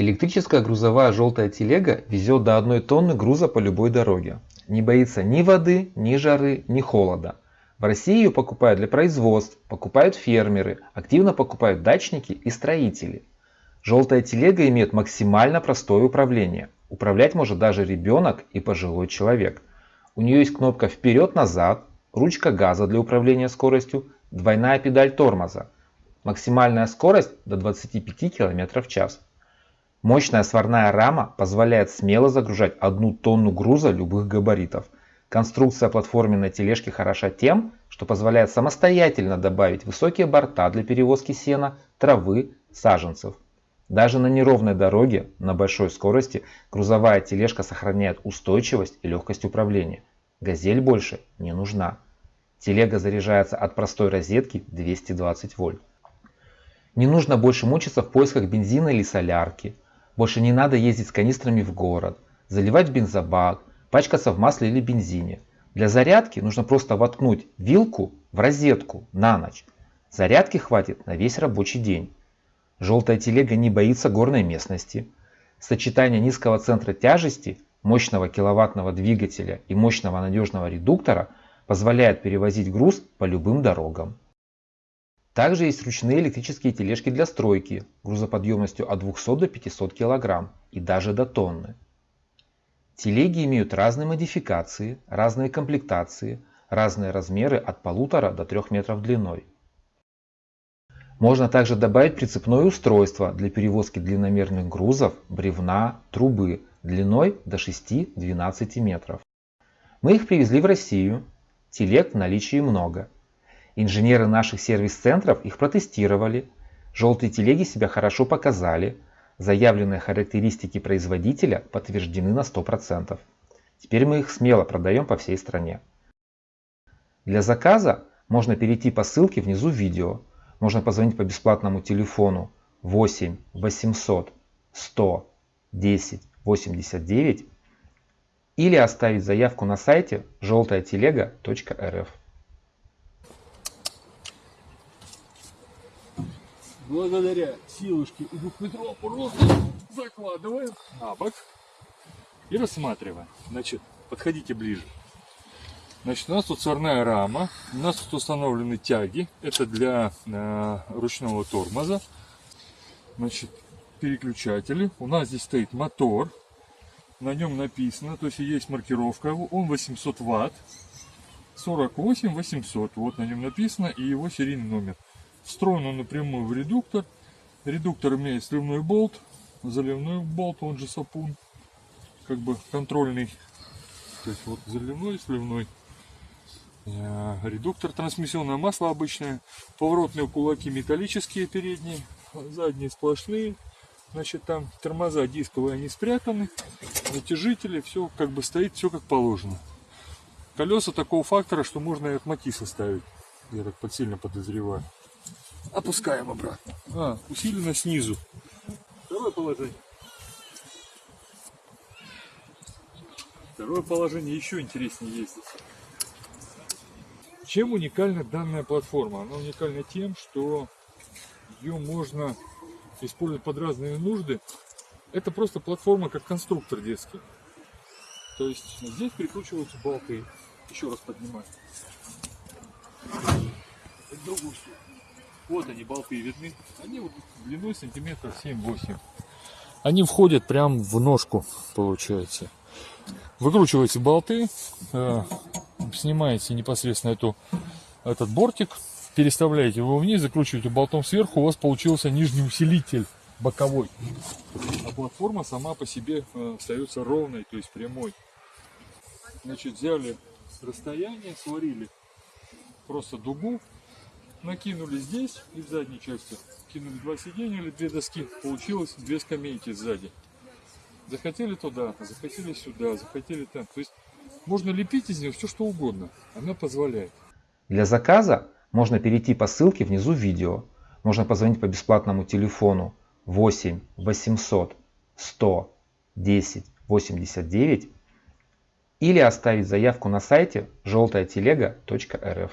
Электрическая грузовая желтая телега везет до 1 тонны груза по любой дороге. Не боится ни воды, ни жары, ни холода. В России ее покупают для производств, покупают фермеры, активно покупают дачники и строители. Желтая телега имеет максимально простое управление. Управлять может даже ребенок и пожилой человек. У нее есть кнопка вперед-назад, ручка газа для управления скоростью, двойная педаль тормоза. Максимальная скорость до 25 км в час. Мощная сварная рама позволяет смело загружать одну тонну груза любых габаритов. Конструкция платформенной тележки хороша тем, что позволяет самостоятельно добавить высокие борта для перевозки сена, травы, саженцев. Даже на неровной дороге на большой скорости грузовая тележка сохраняет устойчивость и легкость управления. Газель больше не нужна. Телега заряжается от простой розетки 220 вольт. Не нужно больше мучиться в поисках бензина или солярки. Больше не надо ездить с канистрами в город, заливать бензобак, пачкаться в масле или бензине. Для зарядки нужно просто воткнуть вилку в розетку на ночь. Зарядки хватит на весь рабочий день. Желтая телега не боится горной местности. Сочетание низкого центра тяжести, мощного киловаттного двигателя и мощного надежного редуктора позволяет перевозить груз по любым дорогам. Также есть ручные электрические тележки для стройки грузоподъемностью от 200 до 500 кг и даже до тонны. Телеги имеют разные модификации, разные комплектации, разные размеры от 1,5 до 3 метров длиной. Можно также добавить прицепное устройство для перевозки длинномерных грузов, бревна, трубы длиной до 6-12 метров. Мы их привезли в Россию. Телег в наличии много. Инженеры наших сервис-центров их протестировали. Желтые телеги себя хорошо показали. Заявленные характеристики производителя подтверждены на 100%. Теперь мы их смело продаем по всей стране. Для заказа можно перейти по ссылке внизу видео. Можно позвонить по бесплатному телефону 8 800 100 10 89 или оставить заявку на сайте желтая-телега.рф. благодаря силушке и двухметровому росту закладываем на бок и рассматриваем. Значит, подходите ближе. Значит, у нас тут сварная рама, у нас тут установлены тяги, это для э, ручного тормоза. Значит, переключатели. У нас здесь стоит мотор, на нем написано, то есть есть маркировка, он 800 ватт, 48 800, вот на нем написано и его серийный номер. Встроен он напрямую в редуктор. Редуктор имеет сливной болт, заливной болт, он же сапун, как бы контрольный. То есть вот заливной, сливной. Э, редуктор, трансмиссионное масло обычное, поворотные кулаки металлические передние, задние сплошные. Значит, там тормоза дисковые, они спрятаны, натяжители, все как бы стоит, все как положено. Колеса такого фактора, что можно и от Матиса ставить, я так сильно подозреваю. Опускаем обратно. А, усиленно снизу. Второе положение. Второе положение еще интереснее есть. Чем уникальна данная платформа? Она уникальна тем, что ее можно использовать под разные нужды. Это просто платформа как конструктор детский. То есть здесь прикручиваются болты. Еще раз поднимаю. Другую сторону. Вот они, болты видны. Они вот длиной сантиметров 7-8. Они входят прям в ножку, получается. Выкручиваете болты, э, снимаете непосредственно эту, этот бортик, переставляете его вниз, закручиваете болтом сверху, у вас получился нижний усилитель боковой. А платформа сама по себе э, остается ровной, то есть прямой. Значит, взяли расстояние, сварили просто дугу, накинули здесь и в задней части. Кинули два сиденья или две доски. Получилось две скамейки сзади. Захотели туда, захотели сюда, захотели там. То есть можно лепить из нее все что угодно. Она позволяет. Для заказа можно перейти по ссылке внизу видео. Можно позвонить по бесплатному телефону 8 800 100 10 89 или оставить заявку на сайте желтая телега.рф.